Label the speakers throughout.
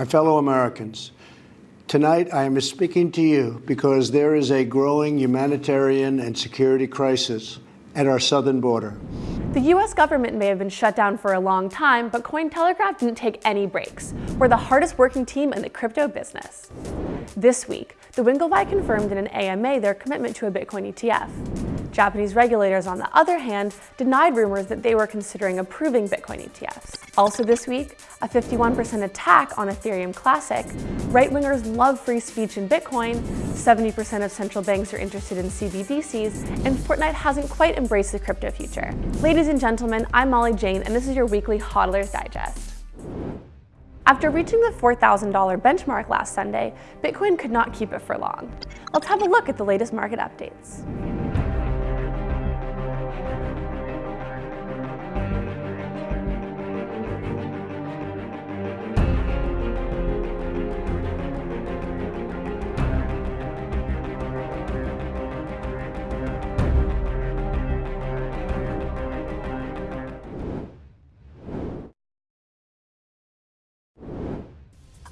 Speaker 1: my fellow Americans, tonight I am speaking to you because there is a growing humanitarian and security crisis at our southern border.
Speaker 2: The US government may have been shut down for a long time, but Cointelegraph didn't take any breaks. We're the hardest working team in the crypto business. This week, the Winklevi confirmed in an AMA their commitment to a Bitcoin ETF. Japanese regulators, on the other hand, denied rumors that they were considering approving Bitcoin ETFs. Also this week, a 51% attack on Ethereum Classic. Right-wingers love free speech in Bitcoin, 70% of central banks are interested in CBDCs, and Fortnite hasn't quite embraced the crypto future. Ladies and gentlemen, I'm Molly Jane, and this is your weekly HODLers Digest. After reaching the $4,000 benchmark last Sunday, Bitcoin could not keep it for long. Let's have a look at the latest market updates.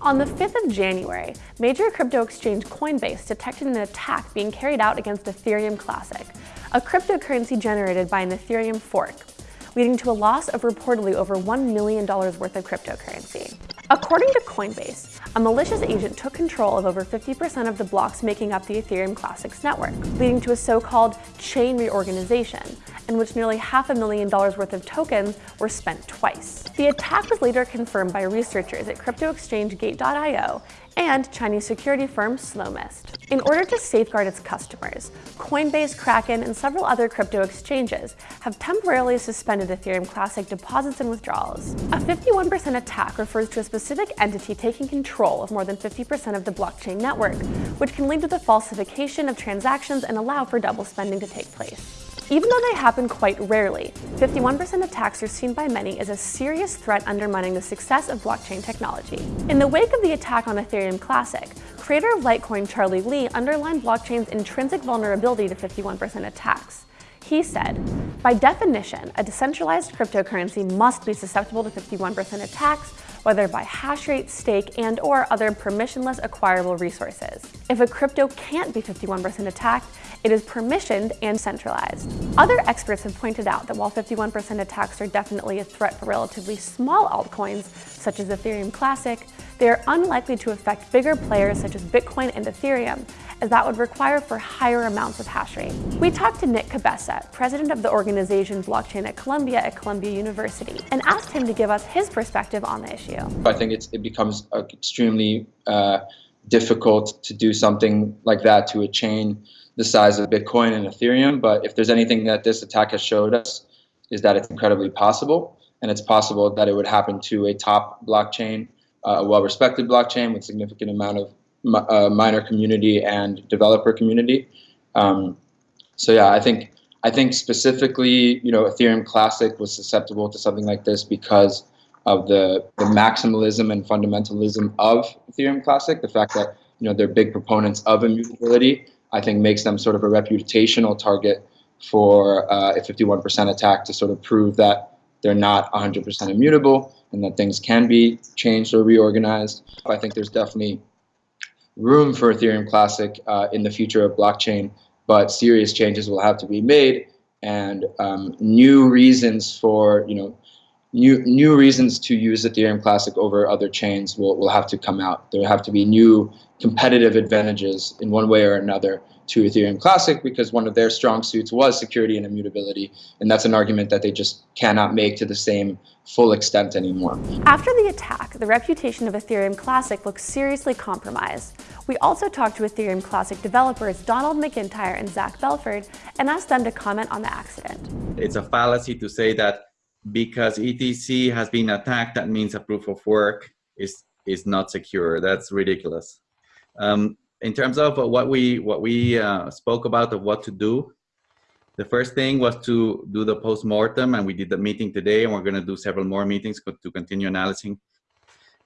Speaker 2: On the 5th of January, major crypto exchange Coinbase detected an attack being carried out against Ethereum Classic, a cryptocurrency generated by an Ethereum fork, leading to a loss of reportedly over $1 million worth of cryptocurrency. According to Coinbase, a malicious agent took control of over 50% of the blocks making up the Ethereum Classics network, leading to a so-called chain reorganization, in which nearly half a million dollars worth of tokens were spent twice. The attack was later confirmed by researchers at crypto exchange Gate.io and Chinese security firm Slowmist. In order to safeguard its customers, Coinbase, Kraken, and several other crypto exchanges have temporarily suspended Ethereum Classic deposits and withdrawals. A 51% attack refers to a specific entity taking control of more than 50% of the blockchain network, which can lead to the falsification of transactions and allow for double spending to take place. Even though they happen quite rarely, 51% attacks are seen by many as a serious threat undermining the success of blockchain technology. In the wake of the attack on Ethereum Classic, creator of Litecoin Charlie Lee underlined blockchain's intrinsic vulnerability to 51% attacks. He said, by definition, a decentralized cryptocurrency must be susceptible to 51% attacks, whether by hash rate, stake, and or other permissionless acquirable resources. If a crypto can't be 51% attacked, it is permissioned and centralized. Other experts have pointed out that while 51% attacks are definitely a threat for relatively small altcoins, such as Ethereum Classic, they are unlikely to affect bigger players such as Bitcoin and Ethereum, as that would require for higher amounts of hash rate. We talked to Nick Cabessa, president of the organization Blockchain at Columbia at Columbia University, and asked him to give us his perspective on the issue.
Speaker 3: I think it becomes extremely uh, difficult to do something like that to a chain the size of Bitcoin and Ethereum. But if there's anything that this attack has showed us, is that it's incredibly possible. And it's possible that it would happen to a top blockchain, uh, a well-respected blockchain with significant amount of uh, miner community and developer community. Um, so yeah, I think I think specifically, you know, Ethereum Classic was susceptible to something like this because of the, the maximalism and fundamentalism of Ethereum Classic. The fact that you know they're big proponents of immutability, I think, makes them sort of a reputational target for uh, a 51% attack to sort of prove that they're not 100% immutable and that things can be changed or reorganized. I think there's definitely room for Ethereum Classic uh, in the future of blockchain, but serious changes will have to be made and um, new reasons for, you know, new new reasons to use Ethereum Classic over other chains will, will have to come out. There have to be new competitive advantages in one way or another to Ethereum Classic because one of their strong suits was security and immutability, and that's an argument that they just cannot make to the same full extent anymore.
Speaker 2: After the attack, the reputation of Ethereum Classic looks seriously compromised. We also talked to Ethereum Classic developers Donald McIntyre and Zach Belford and asked them to comment on the accident.
Speaker 4: It's a fallacy to say that because ETC has been attacked, that means a proof of work is, is not secure. That's ridiculous. Um, in terms of what we, what we uh, spoke about of what to do, the first thing was to do the post-mortem, and we did the meeting today, and we're going to do several more meetings to continue analyzing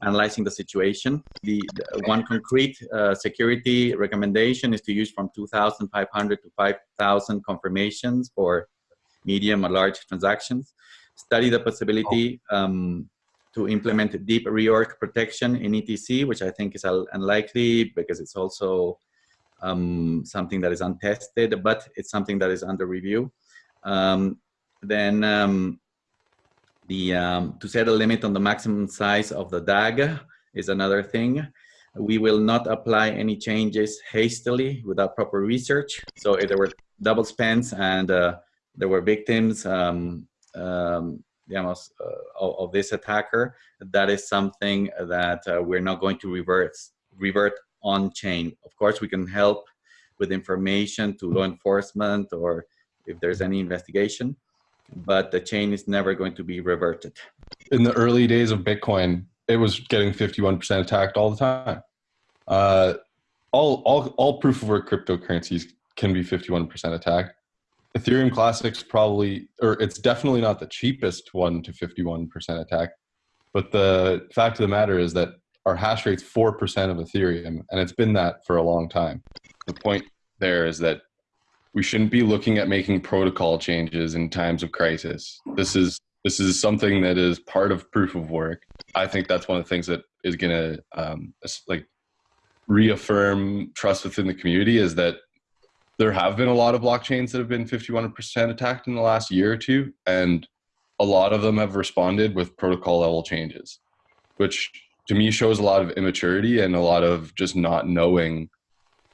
Speaker 4: analyzing the situation. The, the one concrete uh, security recommendation is to use from 2,500 to 5,000 confirmations for medium or large transactions study the possibility um, to implement deep reorg protection in ETC, which I think is unlikely because it's also um, something that is untested, but it's something that is under review. Um, then um, the um, to set a limit on the maximum size of the DAG is another thing. We will not apply any changes hastily without proper research. So if there were double spends and uh, there were victims um, um, digamos, uh, of, of, this attacker, that is something that uh, we're not going to revert, revert on chain. Of course, we can help with information to law enforcement or if there's any investigation, but the chain is never going to be reverted.
Speaker 5: In the early days of Bitcoin, it was getting 51% attacked all the time. Uh, all, all, all proof of work cryptocurrencies can be 51% attacked. Ethereum Classic's probably, or it's definitely not the cheapest one to 51% attack. But the fact of the matter is that our hash rate's 4% of Ethereum, and it's been that for a long time. The point there is that we shouldn't be looking at making protocol changes in times of crisis. This is this is something that is part of proof of work. I think that's one of the things that is going to um, like reaffirm trust within the community is that there have been a lot of blockchains that have been 51% attacked in the last year or two, and a lot of them have responded with protocol level changes, which to me shows a lot of immaturity and a lot of just not knowing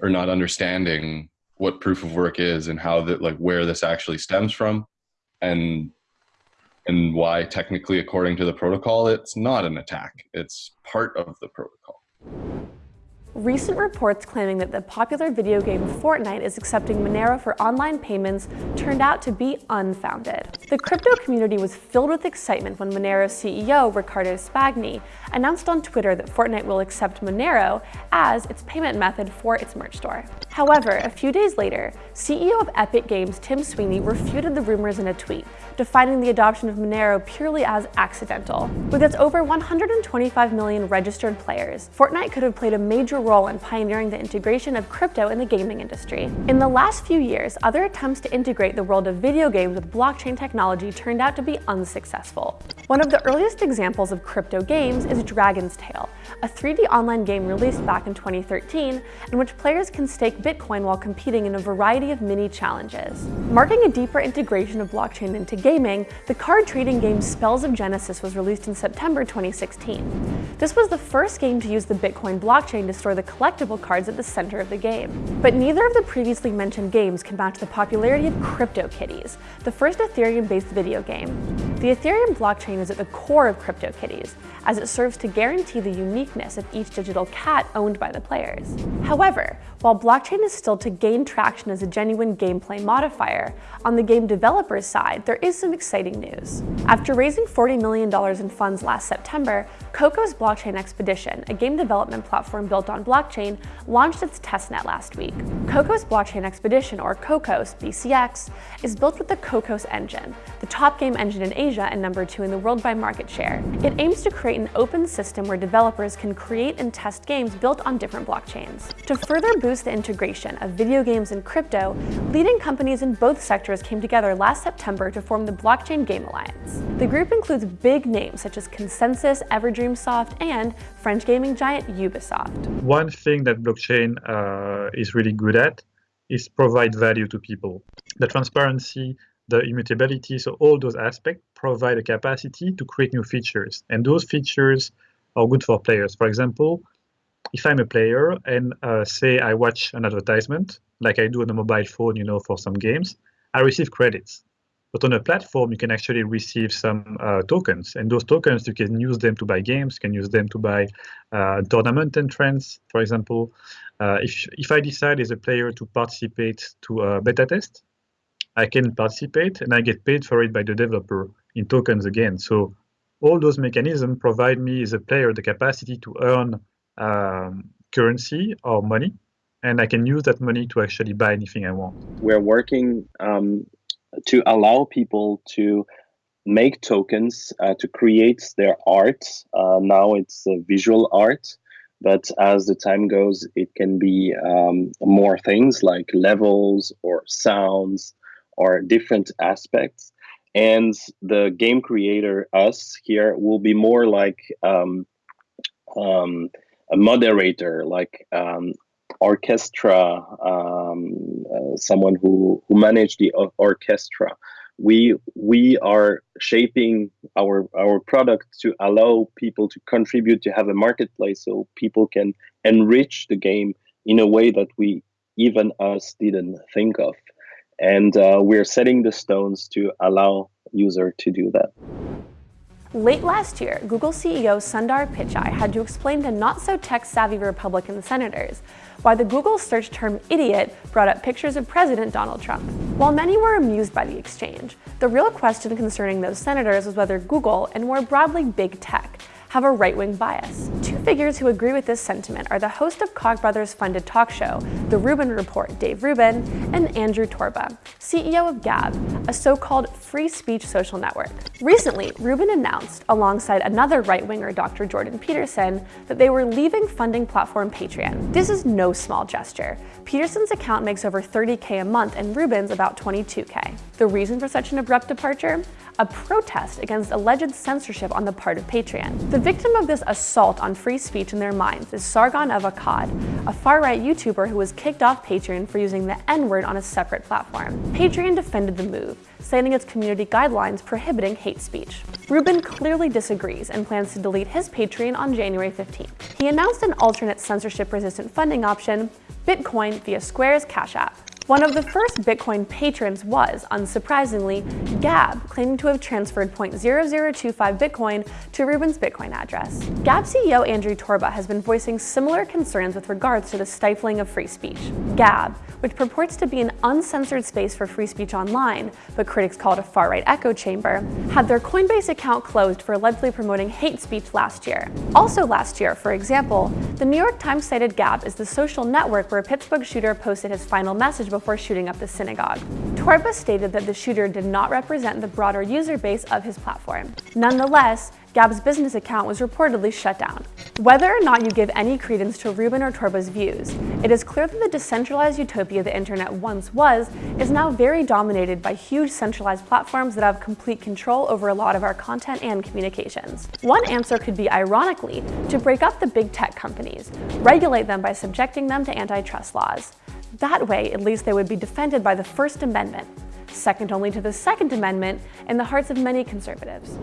Speaker 5: or not understanding what proof of work is and how that like where this actually stems from and and why technically according to the protocol it's not an attack. It's part of the protocol
Speaker 2: Recent reports claiming that the popular video game Fortnite is accepting Monero for online payments turned out to be unfounded. The crypto community was filled with excitement when Monero's CEO, Riccardo Spagni, announced on Twitter that Fortnite will accept Monero as its payment method for its merch store. However, a few days later, CEO of Epic Games Tim Sweeney refuted the rumors in a tweet, defining the adoption of Monero purely as accidental. With its over 125 million registered players, Fortnite could have played a major role in pioneering the integration of crypto in the gaming industry. In the last few years, other attempts to integrate the world of video games with blockchain technology turned out to be unsuccessful. One of the earliest examples of crypto games is Dragon's Tale, a 3D online game released back in 2013 in which players can stake Bitcoin while competing in a variety of mini challenges. Marking a deeper integration of blockchain into gaming, the card trading game Spells of Genesis was released in September 2016. This was the first game to use the Bitcoin blockchain to store the collectible cards at the center of the game. But neither of the previously mentioned games can match the popularity of CryptoKitties, the first Ethereum-based video game. The Ethereum blockchain is at the core of CryptoKitties, as it serves to guarantee the uniqueness of each digital cat owned by the players. However, while blockchain is still to gain traction as a genuine gameplay modifier, on the game developer's side, there is some exciting news. After raising $40 million in funds last September, Cocos Blockchain Expedition, a game development platform built on blockchain, launched its testnet last week. Cocos Blockchain Expedition, or Cocos BCX, is built with the Cocos engine, the top game engine in Asia and number two in the world by market share. It aims to create an open system where developers can create and test games built on different blockchains. To further boost the integration of video games and crypto, leading companies in both sectors came together last September to form the Blockchain Game Alliance. The group includes big names such as ConsenSys, Everdream Soft, and French gaming giant Ubisoft.
Speaker 6: One thing that blockchain uh, is really good at is provide value to people. The transparency, the immutability, so all those aspects provide a capacity to create new features. And those features are good for players. For example, if I'm a player and uh, say I watch an advertisement, like I do on a mobile phone, you know, for some games, I receive credits. But on a platform, you can actually receive some uh, tokens, and those tokens you can use them to buy games, you can use them to buy uh, tournament entrants, for example. Uh, if if I decide as a player to participate to a beta test, I can participate and I get paid for it by the developer in tokens again. So all those mechanisms provide me as a player the capacity to earn um, currency or money, and I can use that money to actually buy anything I want.
Speaker 7: We're working um, to allow people to make tokens uh, to create their art. Uh, now it's visual art, but as the time goes, it can be um, more things like levels or sounds or different aspects. and the game creator, us here, will be more like um, um, a moderator, like um, orchestra, um, uh, someone who who manage the orchestra. We we are shaping our our product to allow people to contribute to have a marketplace, so people can enrich the game in a way that we even us didn't think of, and uh, we're setting the stones to allow user to do that.
Speaker 2: Late last year, Google CEO Sundar Pichai had to explain to not-so-tech-savvy Republican senators why the Google search term idiot brought up pictures of President Donald Trump. While many were amused by the exchange, the real question concerning those senators was whether Google, and more broadly big tech, have a right-wing bias. Figures who agree with this sentiment are the host of Koch brothers funded talk show, The Rubin Report, Dave Rubin, and Andrew Torba, CEO of Gab, a so-called free speech social network. Recently, Rubin announced, alongside another right-winger Dr. Jordan Peterson, that they were leaving funding platform Patreon. This is no small gesture. Peterson's account makes over 30k a month and Rubin's about 22k. The reason for such an abrupt departure? a protest against alleged censorship on the part of Patreon. The victim of this assault on free speech in their minds is Sargon of Akkad, a far-right YouTuber who was kicked off Patreon for using the N-word on a separate platform. Patreon defended the move, citing its community guidelines prohibiting hate speech. Rubin clearly disagrees and plans to delete his Patreon on January 15th. He announced an alternate censorship-resistant funding option, Bitcoin via Square's Cash App. One of the first Bitcoin patrons was, unsurprisingly, Gab, claiming to have transferred 0.0025 Bitcoin to Rubin's Bitcoin address. Gab CEO Andrew Torba has been voicing similar concerns with regards to the stifling of free speech. Gab, which purports to be an uncensored space for free speech online, but critics call it a far-right echo chamber, had their Coinbase account closed for allegedly promoting hate speech last year. Also last year, for example, the New York Times cited Gab as the social network where a Pittsburgh shooter posted his final message before shooting up the synagogue. Torba stated that the shooter did not represent the broader user base of his platform. Nonetheless, Gab's business account was reportedly shut down. Whether or not you give any credence to Rubin or Torba's views, it is clear that the decentralized utopia the internet once was is now very dominated by huge centralized platforms that have complete control over a lot of our content and communications. One answer could be, ironically, to break up the big tech companies, regulate them by subjecting them to antitrust laws. That way, at least they would be defended by the First Amendment, second only to the Second Amendment in the hearts of many conservatives.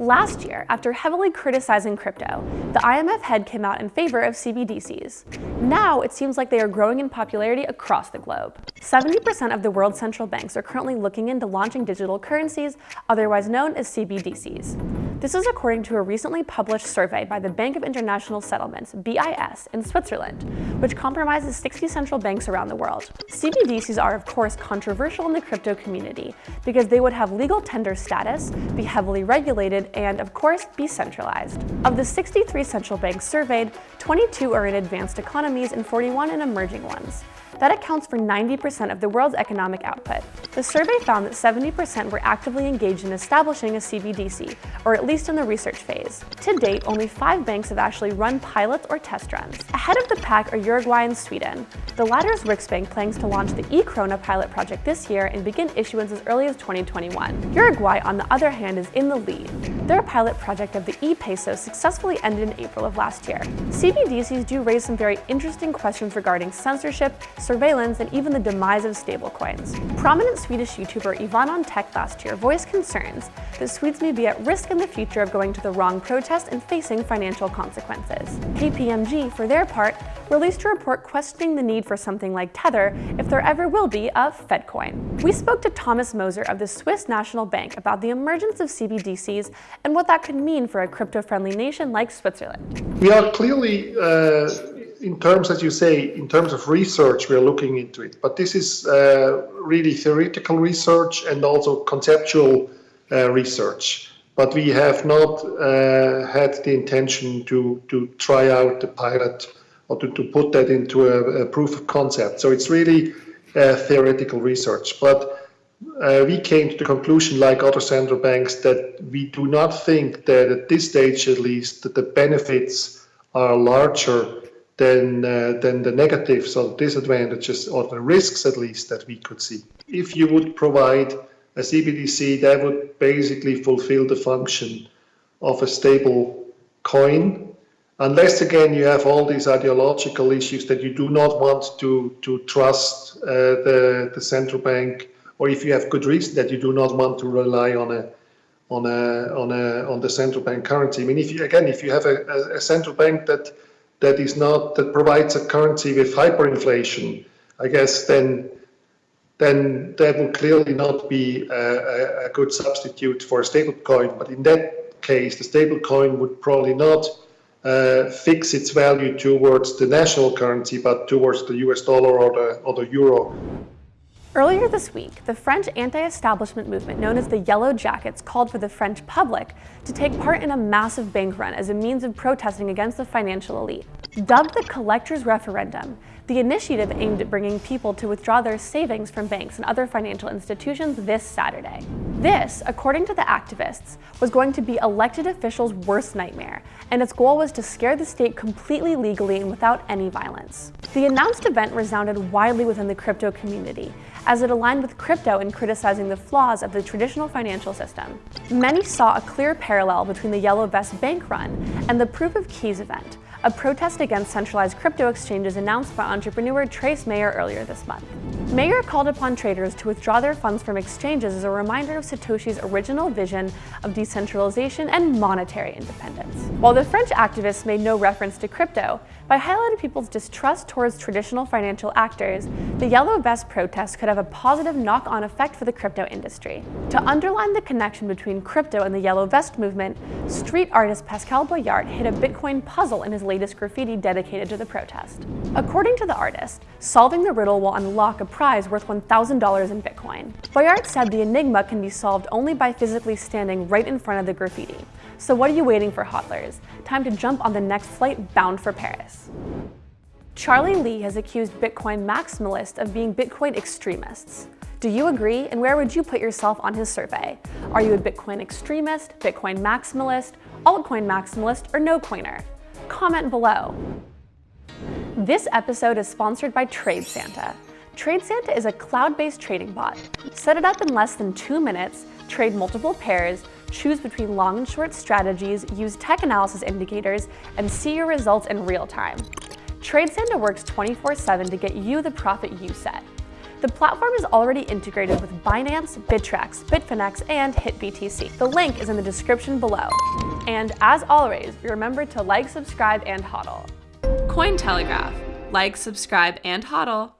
Speaker 2: Last year, after heavily criticizing crypto, the IMF head came out in favor of CBDCs. Now, it seems like they are growing in popularity across the globe. 70% of the world's central banks are currently looking into launching digital currencies, otherwise known as CBDCs. This is according to a recently published survey by the Bank of International Settlements, BIS, in Switzerland, which compromises 60 central banks around the world. CBDCs are, of course, controversial in the crypto community because they would have legal tender status, be heavily regulated, and, of course, be centralized. Of the 63 central banks surveyed, 22 are in advanced economies and 41 in emerging ones. That accounts for 90% of the world's economic output. The survey found that 70% were actively engaged in establishing a CBDC, or at least in the research phase. To date, only five banks have actually run pilots or test runs. Ahead of the pack are Uruguay and Sweden. The latter's Riksbank plans to launch the e-krona pilot project this year and begin issuance as early as 2021. Uruguay, on the other hand, is in the lead. Their pilot project of the e-peso successfully ended in April of last year. CBDCs do raise some very interesting questions regarding censorship, surveillance, and even the demise of stablecoins. Prominent Swedish YouTuber Ivan on Tech last year voiced concerns that Swedes may be at risk in the future of going to the wrong protest and facing financial consequences. KPMG, for their part, released a report questioning the need for something like Tether if there ever will be a Fedcoin. We spoke to Thomas Moser of the Swiss National Bank about the emergence of CBDCs and what that could mean for a crypto-friendly nation like Switzerland.
Speaker 8: We are clearly uh, in terms, as you say, in terms of research, we are looking into it. But this is uh, really theoretical research and also conceptual uh, research. But we have not uh, had the intention to, to try out the pilot or to, to put that into a, a proof of concept. So it's really uh, theoretical research. But uh, we came to the conclusion, like other central banks, that we do not think that at this stage, at least, that the benefits are larger than uh, than the negatives or disadvantages or the risks at least that we could see. If you would provide a CBDC that would basically fulfill the function of a stable coin, unless again you have all these ideological issues that you do not want to to trust uh, the the central bank, or if you have good reason that you do not want to rely on a on a on a on the central bank currency. I mean, if you again, if you have a, a, a central bank that that is not that provides a currency with hyperinflation, I guess then then that would clearly not be a, a good substitute for a stable coin. But in that case, the stable coin would probably not uh, fix its value towards the national currency, but towards the US dollar or the, or the euro.
Speaker 2: Earlier this week, the French anti-establishment movement known as the Yellow Jackets called for the French public to take part in a massive bank run as a means of protesting against the financial elite. Dubbed the Collectors Referendum, the initiative aimed at bringing people to withdraw their savings from banks and other financial institutions this Saturday. This, according to the activists, was going to be elected officials' worst nightmare, and its goal was to scare the state completely legally and without any violence. The announced event resounded widely within the crypto community, as it aligned with crypto in criticizing the flaws of the traditional financial system. Many saw a clear parallel between the Yellow Vest bank run and the Proof of Keys event, a protest against centralized crypto exchanges announced by entrepreneur Trace Mayer earlier this month. Mayer called upon traders to withdraw their funds from exchanges as a reminder of Satoshi's original vision of decentralization and monetary independence. While the French activists made no reference to crypto, by highlighting people's distrust towards traditional financial actors, the Yellow Vest protest could have a positive knock-on effect for the crypto industry. To underline the connection between crypto and the Yellow Vest movement, street artist Pascal Boyart hid a Bitcoin puzzle in his latest graffiti dedicated to the protest. According to the artist, solving the riddle will unlock a prize worth $1,000 in Bitcoin. Boyart said the enigma can be solved only by physically standing right in front of the graffiti. So what are you waiting for, hodlers? Time to jump on the next flight bound for Paris. Charlie Lee has accused Bitcoin maximalists of being Bitcoin extremists. Do you agree, and where would you put yourself on his survey? Are you a Bitcoin extremist, Bitcoin maximalist, altcoin maximalist, or no coiner? Comment below. This episode is sponsored by Trade Santa. Trade Santa is a cloud-based trading bot. Set it up in less than two minutes, trade multiple pairs, choose between long and short strategies, use tech analysis indicators, and see your results in real time. Trade Santa works 24-7 to get you the profit you set. The platform is already integrated with Binance, Bittrex, Bitfinex, and HitBTC. The link is in the description below. And as always, remember to like, subscribe, and hodl. Cointelegraph. Like, subscribe, and hodl.